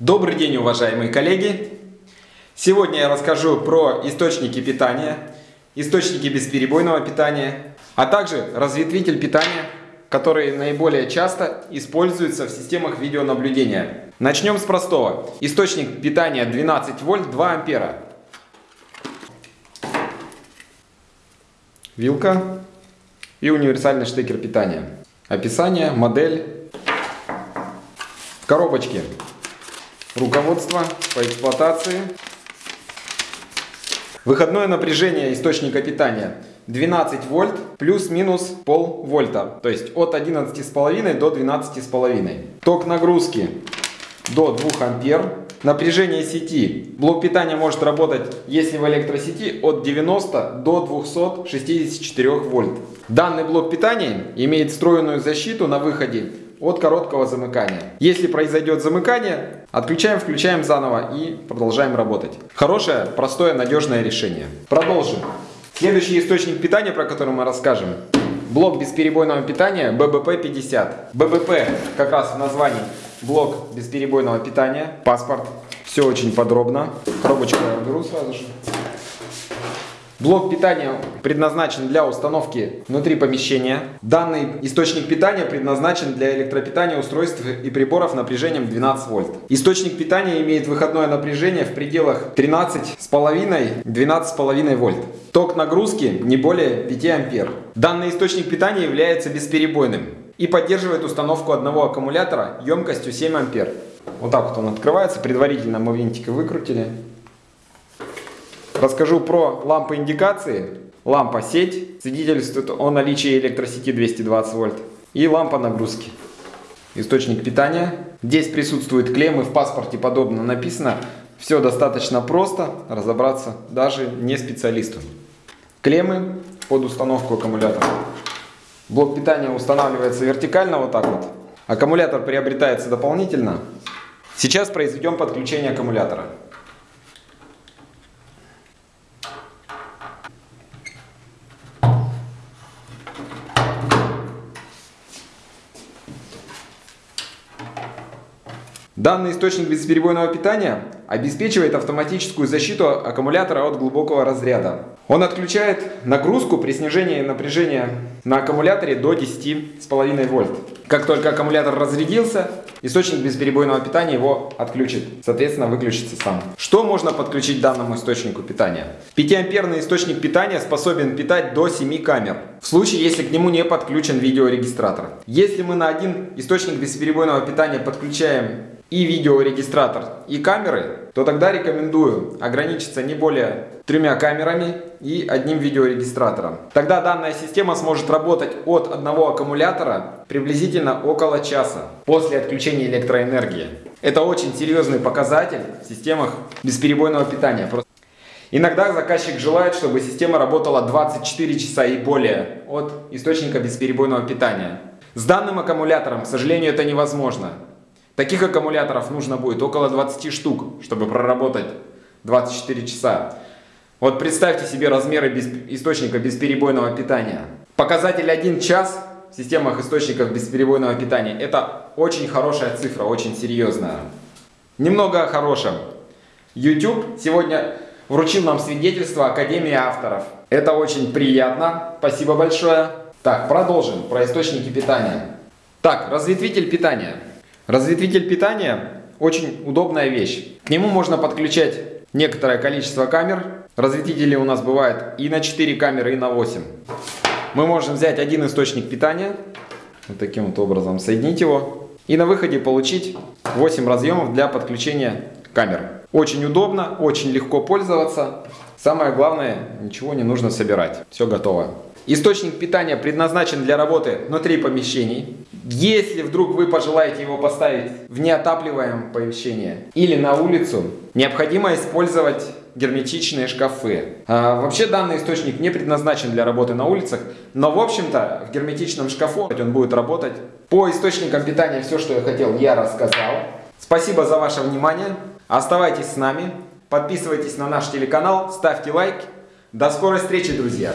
Добрый день, уважаемые коллеги! Сегодня я расскажу про источники питания, источники бесперебойного питания, а также разветвитель питания, который наиболее часто используется в системах видеонаблюдения. Начнем с простого. Источник питания 12 вольт 2 ампера. Вилка и универсальный штекер питания. Описание, модель, коробочки. Руководство по эксплуатации. Выходное напряжение источника питания 12 вольт плюс-минус пол вольта. То есть от 11,5 до 12,5. Ток нагрузки до 2 ампер. Напряжение сети. Блок питания может работать, если в электросети, от 90 до 264 вольт. Данный блок питания имеет встроенную защиту на выходе от короткого замыкания. Если произойдет замыкание, отключаем, включаем заново и продолжаем работать. Хорошее, простое, надежное решение. Продолжим. Следующий источник питания, про который мы расскажем, блок бесперебойного питания ББП-50. ББП как раз в названии блок бесперебойного питания, паспорт. Все очень подробно. Коробочку я уберу сразу же. Блок питания предназначен для установки внутри помещения. Данный источник питания предназначен для электропитания устройств и приборов напряжением 12 вольт. Источник питания имеет выходное напряжение в пределах 13,5-12,5 вольт. Ток нагрузки не более 5 ампер. Данный источник питания является бесперебойным и поддерживает установку одного аккумулятора емкостью 7 ампер. Вот так вот он открывается. Предварительно мы винтика выкрутили. Расскажу про лампы индикации. Лампа сеть свидетельствует о наличии электросети 220 вольт. И лампа нагрузки. Источник питания. Здесь присутствуют клеммы, в паспорте подобно написано. Все достаточно просто, разобраться даже не специалисту. Клеммы под установку аккумулятора. Блок питания устанавливается вертикально вот так вот. Аккумулятор приобретается дополнительно. Сейчас произведем подключение аккумулятора. Данный источник бесперебойного питания обеспечивает автоматическую защиту аккумулятора от глубокого разряда. Он отключает нагрузку при снижении напряжения на аккумуляторе до 10,5 вольт. Как только аккумулятор разрядился, источник бесперебойного питания его отключит. Соответственно, выключится сам. Что можно подключить данному источнику питания? 5-амперный источник питания способен питать до 7 камер. В случае, если к нему не подключен видеорегистратор. Если мы на один источник бесперебойного питания подключаем и видеорегистратор, и камеры, то тогда рекомендую ограничиться не более тремя камерами и одним видеорегистратором. Тогда данная система сможет работать от одного аккумулятора приблизительно около часа после отключения электроэнергии. Это очень серьезный показатель в системах бесперебойного питания. Иногда заказчик желает, чтобы система работала 24 часа и более от источника бесперебойного питания. С данным аккумулятором, к сожалению, это невозможно. Таких аккумуляторов нужно будет около 20 штук, чтобы проработать 24 часа. Вот представьте себе размеры без, источника бесперебойного питания. Показатель 1 час в системах источников бесперебойного питания – это очень хорошая цифра, очень серьезная. Немного о хорошем. YouTube сегодня вручил нам свидетельство Академии авторов. Это очень приятно. Спасибо большое. Так, продолжим про источники питания. Так, разветвитель питания. Разветвитель питания очень удобная вещь. К нему можно подключать некоторое количество камер. Разветвители у нас бывают и на 4 камеры, и на 8. Мы можем взять один источник питания, вот таким вот образом соединить его, и на выходе получить 8 разъемов для подключения камер. Очень удобно, очень легко пользоваться. Самое главное, ничего не нужно собирать. Все готово. Источник питания предназначен для работы внутри помещений. Если вдруг вы пожелаете его поставить в неотапливаемое помещение или на улицу, необходимо использовать герметичные шкафы. А, вообще данный источник не предназначен для работы на улицах, но в общем-то в герметичном шкафу он будет работать. По источникам питания все, что я хотел, я рассказал. Спасибо за ваше внимание. Оставайтесь с нами, подписывайтесь на наш телеканал, ставьте лайки. До скорой встречи, друзья!